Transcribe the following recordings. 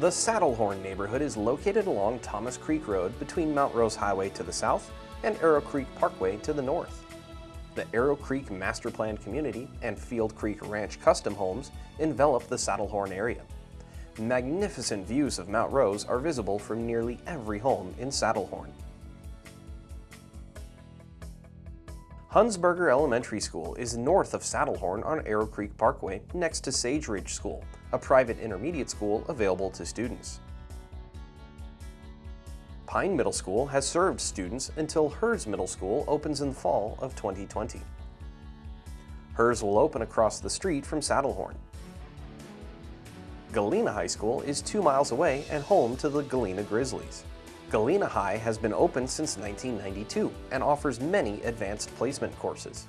The Saddlehorn neighborhood is located along Thomas Creek Road between Mount Rose Highway to the south and Arrow Creek Parkway to the north. The Arrow Creek Master Plan Community and Field Creek Ranch custom homes envelop the Saddlehorn area. Magnificent views of Mount Rose are visible from nearly every home in Saddlehorn. Hunsberger Elementary School is north of Saddlehorn on Arrow Creek Parkway next to Sage Ridge School, a private intermediate school available to students. Pine Middle School has served students until Herz Middle School opens in the fall of 2020. Herz will open across the street from Saddlehorn. Galena High School is two miles away and home to the Galena Grizzlies. Galena High has been open since 1992 and offers many advanced placement courses.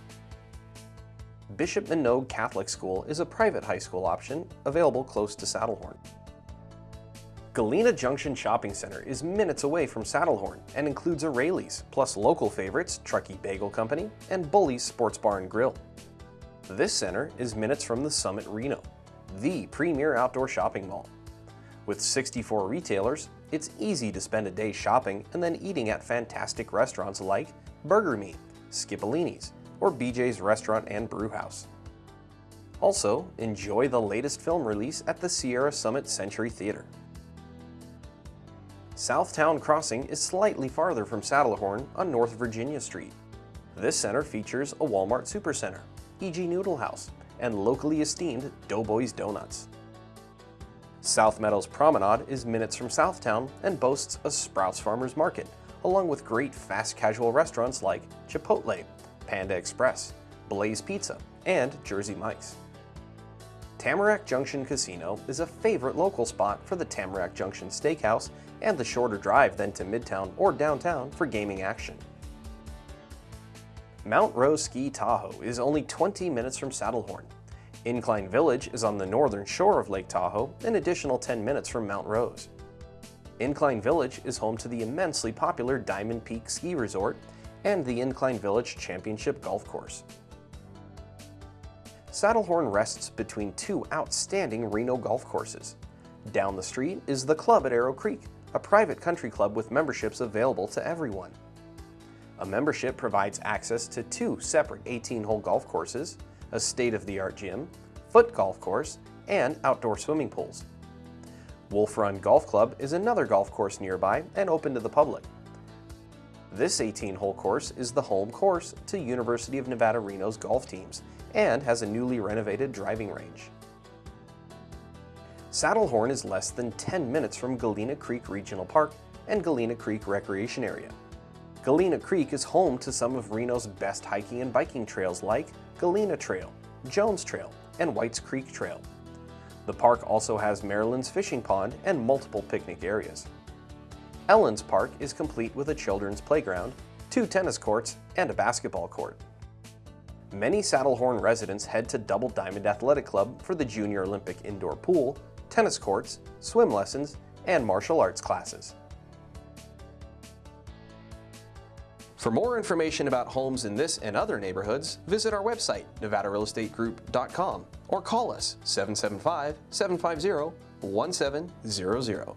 Bishop Manogue Catholic School is a private high school option available close to Saddlehorn. Galena Junction Shopping Center is minutes away from Saddlehorn and includes a Raley's, plus local favorites Truckee Bagel Company and Bully's Sports Bar and Grill. This center is minutes from the Summit Reno, the premier outdoor shopping mall. With 64 retailers, it's easy to spend a day shopping and then eating at fantastic restaurants like Burger Me, Skipolini's, or BJ's Restaurant and Brewhouse. Also, enjoy the latest film release at the Sierra Summit Century Theater. Southtown Crossing is slightly farther from Saddlehorn on North Virginia Street. This center features a Walmart Supercenter, Ijji Noodle House, and locally esteemed Doughboys Donuts. South Meadows Promenade is minutes from Southtown and boasts a Sprouts Farmers Market, along with great fast casual restaurants like Chipotle, Panda Express, Blaze Pizza, and Jersey Mike's. Tamarack Junction Casino is a favorite local spot for the Tamarack Junction Steakhouse and the shorter drive than to Midtown or downtown for gaming action. Mount Rose Ski Tahoe is only 20 minutes from Saddlehorn. Incline Village is on the northern shore of Lake Tahoe, an additional 10 minutes from Mount Rose. Incline Village is home to the immensely popular Diamond Peak Ski Resort and the Incline Village Championship Golf Course. Saddlehorn rests between two outstanding Reno golf courses. Down the street is the club at Arrow Creek, a private country club with memberships available to everyone. A membership provides access to two separate 18-hole golf courses, a state-of-the-art gym, foot golf course, and outdoor swimming pools. Wolf Run Golf Club is another golf course nearby and open to the public. This 18-hole course is the home course to University of Nevada, Reno's golf teams and has a newly renovated driving range. Saddlehorn is less than 10 minutes from Galena Creek Regional Park and Galena Creek Recreation Area. Galena Creek is home to some of Reno's best hiking and biking trails like Galena Trail, Jones Trail, and Whites Creek Trail. The park also has Marilyn's fishing pond and multiple picnic areas. Ellen's Park is complete with a children's playground, two tennis courts, and a basketball court. Many Saddlehorn residents head to Double Diamond Athletic Club for the Junior Olympic indoor pool tennis courts, swim lessons, and martial arts classes. For more information about homes in this and other neighborhoods, visit our website, nevadarealestategroup.com, or call us 775-750-1700.